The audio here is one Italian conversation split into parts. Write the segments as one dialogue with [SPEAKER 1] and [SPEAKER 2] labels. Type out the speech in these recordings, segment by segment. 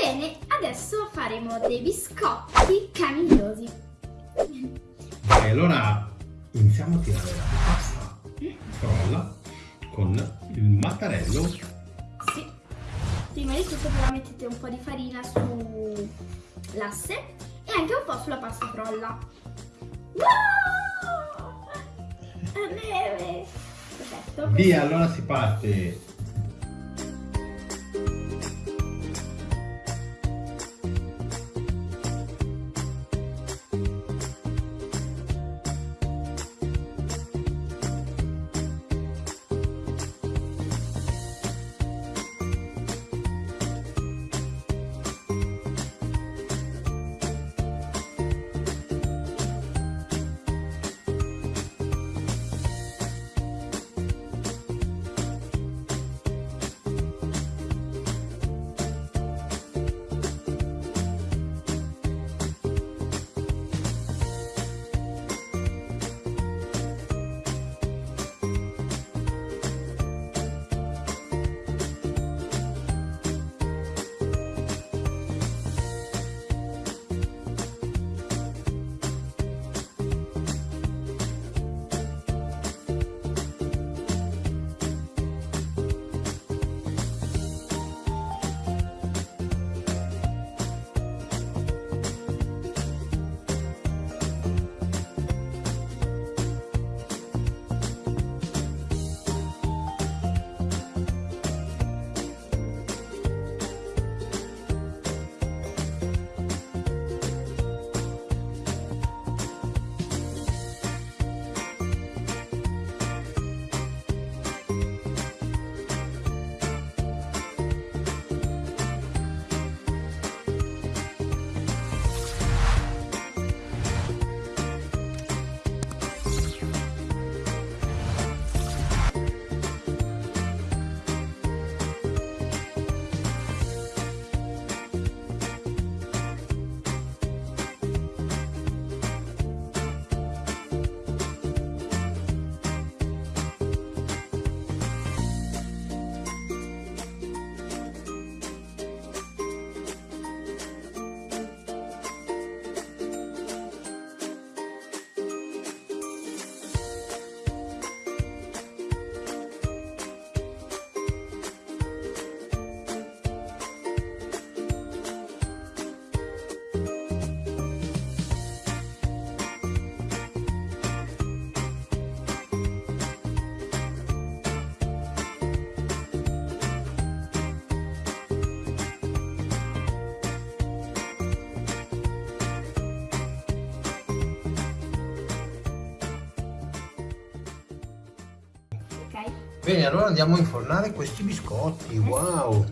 [SPEAKER 1] Bene, adesso faremo dei biscotti camigliosi.
[SPEAKER 2] Vai, allora iniziamo a tirare la pasta frolla con il mattarello.
[SPEAKER 1] Sì. Prima di tutto però mettete un po' di farina sull'asse e anche un po' sulla pasta frolla. Wow! Perfetto.
[SPEAKER 2] Via, allora si parte.
[SPEAKER 3] Bene, allora andiamo a infornare questi biscotti. Wow!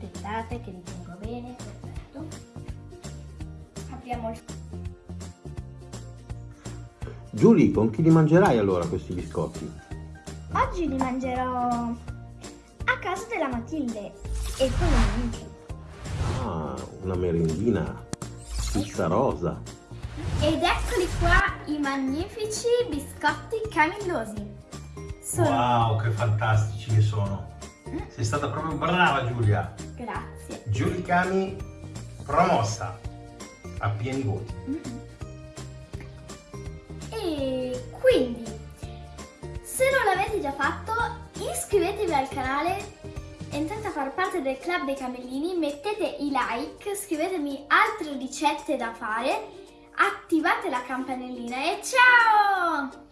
[SPEAKER 1] Aspettate che li tengo bene, perfetto. Apriamo il
[SPEAKER 3] Giulia, con chi li mangerai allora questi biscotti?
[SPEAKER 1] Oggi li mangerò a casa della Matilde e con i miei amici.
[SPEAKER 3] Ah, una merendina. Pizza rosa.
[SPEAKER 1] Ed eccoli qua i magnifici biscotti camillosi. Sono...
[SPEAKER 2] Wow, che fantastici che sono. Sei stata proprio brava Giulia.
[SPEAKER 1] Grazie.
[SPEAKER 2] Giulicami promossa a pieni voti.
[SPEAKER 1] E quindi, se non l'avete già fatto, iscrivetevi al canale, entrate a far parte del club dei camellini, mettete i like, scrivetemi altre ricette da fare, attivate la campanellina e ciao!